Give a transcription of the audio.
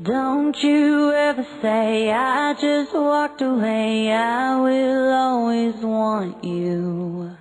Don't you ever say I just walked away. I will always want you.